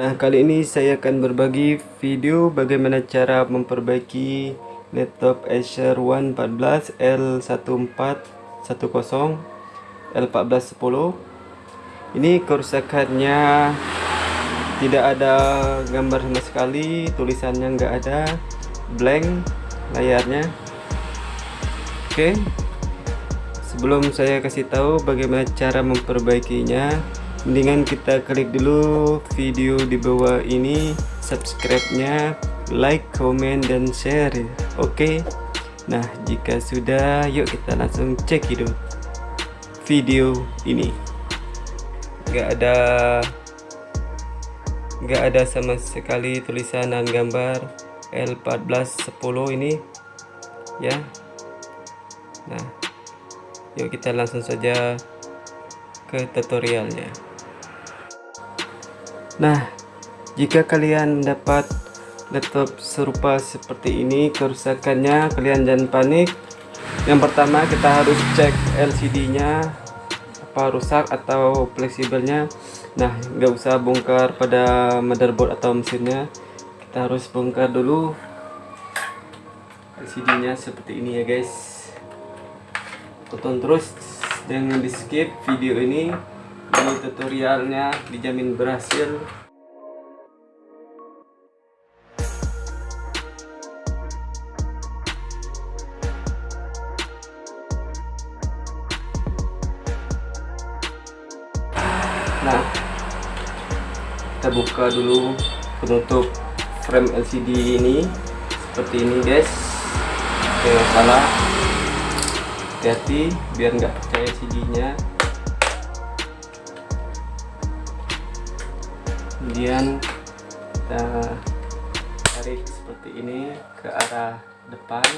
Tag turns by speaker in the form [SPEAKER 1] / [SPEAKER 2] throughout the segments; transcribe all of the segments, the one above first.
[SPEAKER 1] Nah kali ini saya akan berbagi video bagaimana cara memperbaiki laptop Acer One 14 L1410 L1410 ini kerusakannya tidak ada gambar sama sekali tulisannya nggak ada blank layarnya. Oke sebelum saya kasih tahu bagaimana cara memperbaikinya mendingan kita klik dulu video di bawah ini subscribe nya like comment dan share oke? Okay? nah jika sudah yuk kita langsung cek itu video ini. Gak ada gak ada sama sekali tulisan dan gambar L1410 ini ya. Nah yuk kita langsung saja ke tutorialnya Nah, jika kalian dapat laptop serupa seperti ini kerusakannya, kalian jangan panik. Yang pertama kita harus cek LCD-nya apa rusak atau fleksibelnya. Nah, nggak usah bongkar pada motherboard atau mesinnya. Kita harus bongkar dulu LCD-nya seperti ini ya guys. Tonton terus jangan di skip video ini ini tutorialnya dijamin berhasil. Nah kita buka dulu penutup frame LCD ini. Seperti ini guys. Jangan salah. Hati-hati biar nggak percaya LCD nya kemudian kita tarik seperti ini ke arah depan.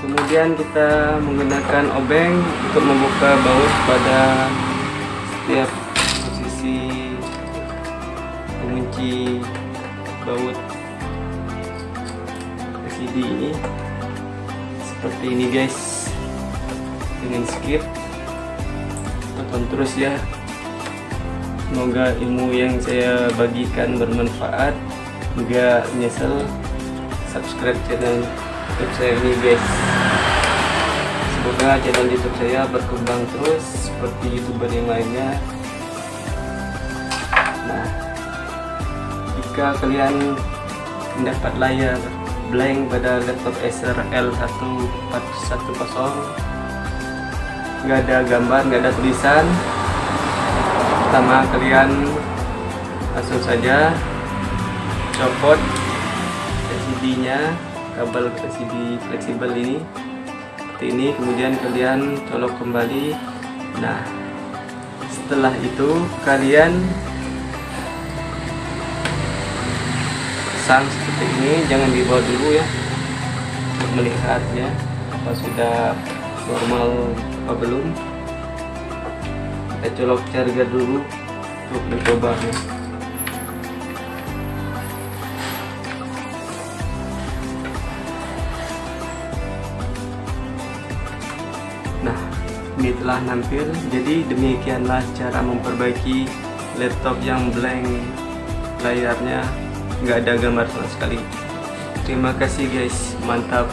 [SPEAKER 1] Kemudian kita menggunakan obeng untuk membuka baut pada setiap kunci baut LCD ini seperti ini guys. Dengan skip. Tonton terus ya. Semoga ilmu yang saya bagikan bermanfaat. Juga nyesel subscribe channel youtube saya ini guys. Semoga channel youtube saya berkembang terus seperti youtuber yang lainnya. Nah jika kalian mendapat layar blank pada laptop Acer L1410 nggak ada gambar nggak ada tulisan pertama kalian langsung saja copot LCD nya kabel LCD fleksibel ini seperti ini. Kemudian kalian colok kembali. Nah setelah itu kalian pasang seperti ini jangan dibawa dulu ya. Untuk melihatnya apa sudah normal apa belum. Kita colok charger dulu untuk mencobanya nah ini telah nampil. Jadi demikianlah cara memperbaiki laptop yang blank layarnya nggak ada gambar sama sekali. Terima kasih guys. Mantap